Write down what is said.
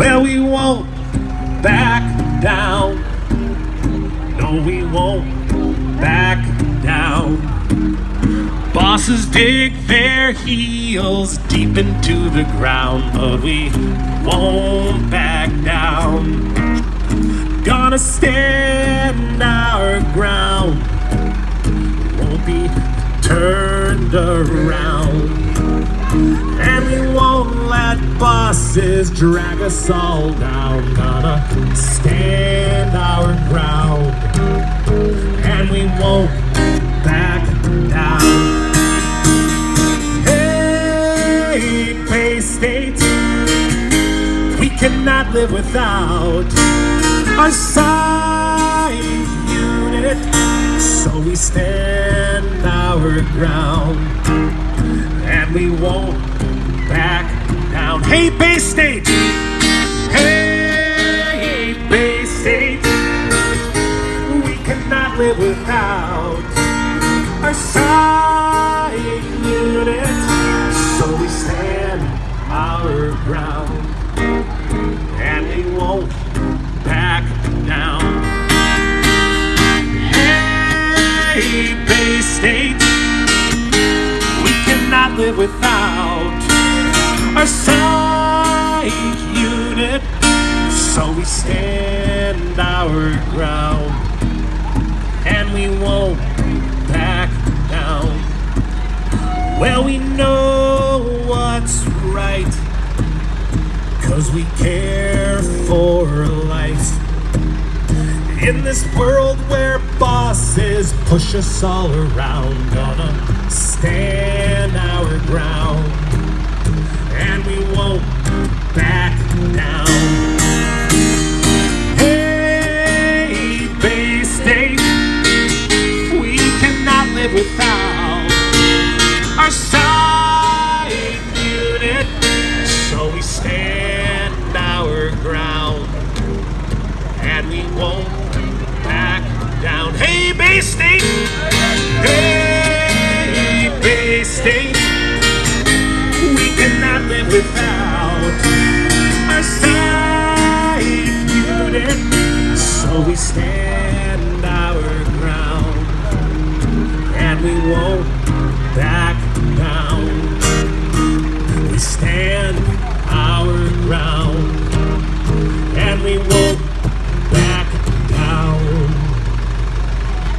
Well, we won't back down. No, we won't back down. Bosses dig their heels deep into the ground, but we won't back down. Gonna stand our ground, won't be turned around bosses drag us all down. Gonna stand our ground. And we won't back down. Hey, Bay State, we cannot live without our side unit. So we stand our ground and we won't. Hey, Bay State! Hey, Bay State! We cannot live without our side unit. So we stand our ground and we won't back down. Hey, Bay State! We cannot live without our side. So we stand our ground and we won't back down. Well, we know what's right, cause we care for life. In this world where bosses push us all around, gonna stand never found our side unit, so we stand our ground and we won't back down. Hey, Bay State! Hey, Bay State! We cannot live without our side unit, so we stand. we will.